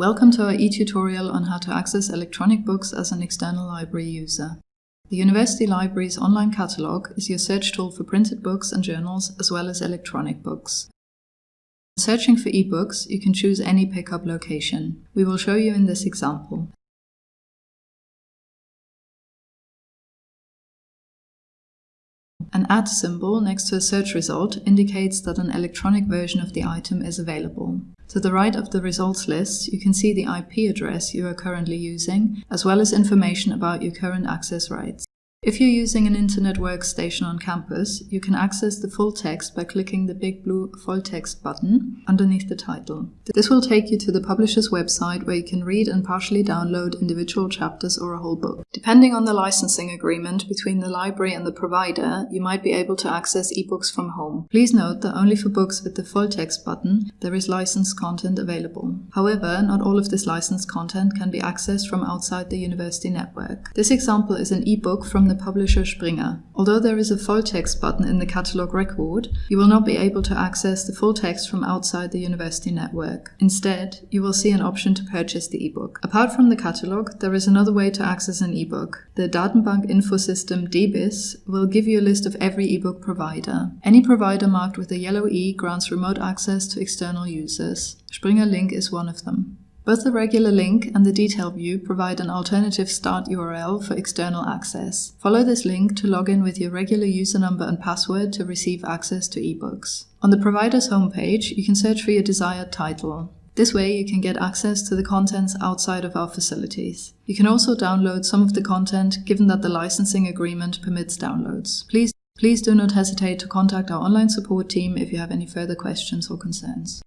Welcome to our e-tutorial on how to access electronic books as an external library user. The University Library's online catalogue is your search tool for printed books and journals as well as electronic books. Searching for ebooks, you can choose any pickup location. We will show you in this example. An at symbol next to a search result indicates that an electronic version of the item is available. To the right of the results list, you can see the IP address you are currently using, as well as information about your current access rights. If you're using an internet workstation on campus, you can access the full text by clicking the big blue full text button underneath the title. This will take you to the publisher's website where you can read and partially download individual chapters or a whole book. Depending on the licensing agreement between the library and the provider, you might be able to access ebooks from home. Please note that only for books with the full text button, there is licensed content available. However, not all of this licensed content can be accessed from outside the university network. This example is an ebook from the publisher Springer. Although there is a full text button in the catalog record, you will not be able to access the full text from outside the university network. Instead, you will see an option to purchase the ebook. Apart from the catalog, there is another way to access an ebook. The Datenbank Info System DBIS will give you a list of every ebook provider. Any provider marked with a yellow E grants remote access to external users. Springer Link is one of them. Both the regular link and the detail view provide an alternative start URL for external access. Follow this link to log in with your regular user number and password to receive access to ebooks. On the provider's homepage, you can search for your desired title. This way you can get access to the contents outside of our facilities. You can also download some of the content given that the licensing agreement permits downloads. Please, please do not hesitate to contact our online support team if you have any further questions or concerns.